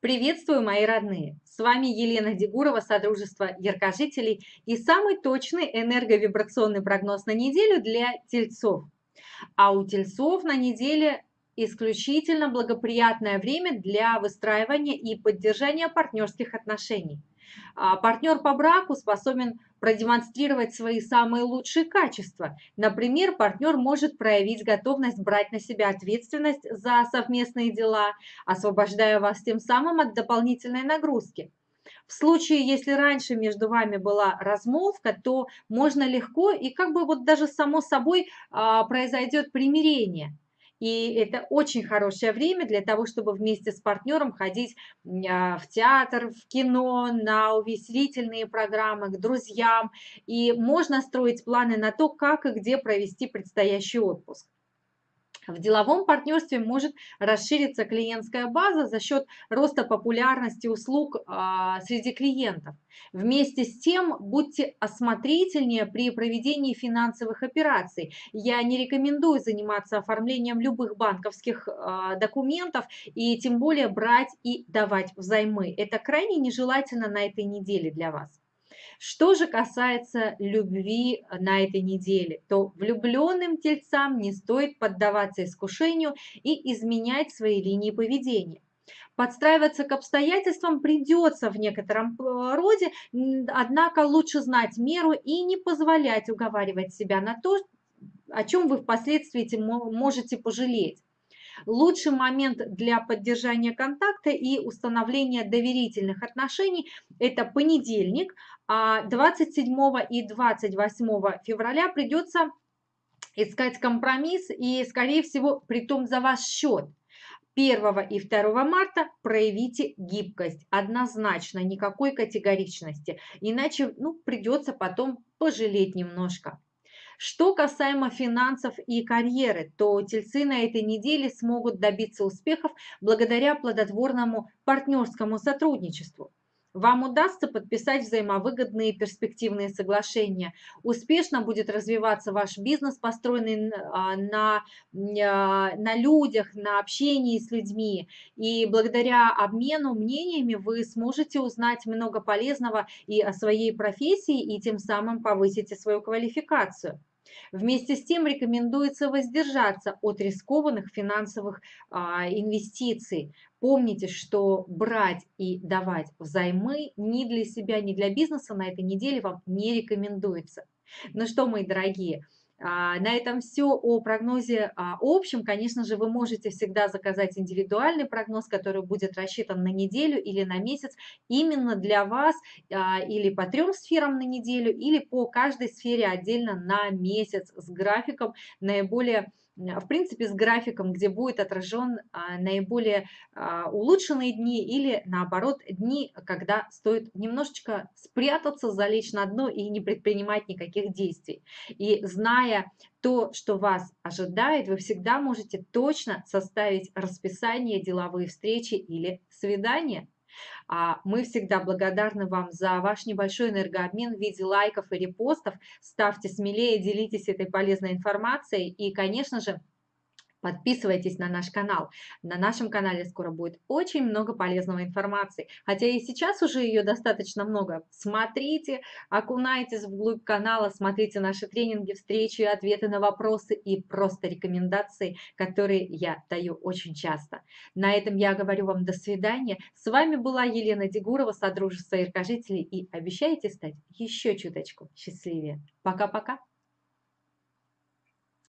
Приветствую, мои родные! С вами Елена Дегурова, Содружество Яркожителей и самый точный энерговибрационный прогноз на неделю для тельцов. А у тельцов на неделе исключительно благоприятное время для выстраивания и поддержания партнерских отношений. А партнер по браку способен продемонстрировать свои самые лучшие качества. Например, партнер может проявить готовность брать на себя ответственность за совместные дела, освобождая вас тем самым от дополнительной нагрузки. В случае, если раньше между вами была размолвка, то можно легко и как бы вот даже само собой а, произойдет примирение. И это очень хорошее время для того, чтобы вместе с партнером ходить а, в театр, в кино, на увеселительные программы, к друзьям. И можно строить планы на то, как и где провести предстоящий отпуск. В деловом партнерстве может расшириться клиентская база за счет роста популярности услуг а, среди клиентов. Вместе с тем, будьте осмотрительнее при проведении финансовых операций. Я не рекомендую заниматься оформлением любых банковских а, документов и тем более брать и давать взаймы. Это крайне нежелательно на этой неделе для вас. Что же касается любви на этой неделе, то влюбленным тельцам не стоит поддаваться искушению и изменять свои линии поведения. Подстраиваться к обстоятельствам придется в некотором э, роде, однако лучше знать меру и не позволять уговаривать себя на то, о чем вы впоследствии можете пожалеть. Лучший момент для поддержания контакта и установления доверительных отношений – это понедельник, а 27 и 28 февраля придется искать компромисс и, скорее всего, при том за ваш счет. 1 и 2 марта проявите гибкость, однозначно, никакой категоричности, иначе ну, придется потом пожалеть немножко. Что касаемо финансов и карьеры, то тельцы на этой неделе смогут добиться успехов благодаря плодотворному партнерскому сотрудничеству. Вам удастся подписать взаимовыгодные перспективные соглашения. Успешно будет развиваться ваш бизнес, построенный а, на, а, на людях, на общении с людьми. И благодаря обмену мнениями вы сможете узнать много полезного и о своей профессии, и тем самым повысите свою квалификацию. Вместе с тем рекомендуется воздержаться от рискованных финансовых а, инвестиций. Помните, что брать и давать взаймы ни для себя, ни для бизнеса на этой неделе вам не рекомендуется. Ну что, мои дорогие, на этом все о прогнозе а, общем. Конечно же, вы можете всегда заказать индивидуальный прогноз, который будет рассчитан на неделю или на месяц именно для вас а, или по трем сферам на неделю, или по каждой сфере отдельно на месяц с графиком наиболее в принципе, с графиком, где будет отражен а, наиболее а, улучшенные дни или, наоборот, дни, когда стоит немножечко спрятаться, залечь на дно и не предпринимать никаких действий. И зная то, что вас ожидает, вы всегда можете точно составить расписание, деловые встречи или свидания. А мы всегда благодарны вам за ваш небольшой энергообмен в виде лайков и репостов. Ставьте смелее, делитесь этой полезной информацией. И, конечно же, Подписывайтесь на наш канал. На нашем канале скоро будет очень много полезной информации. Хотя и сейчас уже ее достаточно много. Смотрите, окунайтесь вглубь канала, смотрите наши тренинги, встречи, ответы на вопросы и просто рекомендации, которые я даю очень часто. На этом я говорю вам до свидания. С вами была Елена Дегурова, Содружество Иркожителей и обещайте стать еще чуточку счастливее. Пока-пока.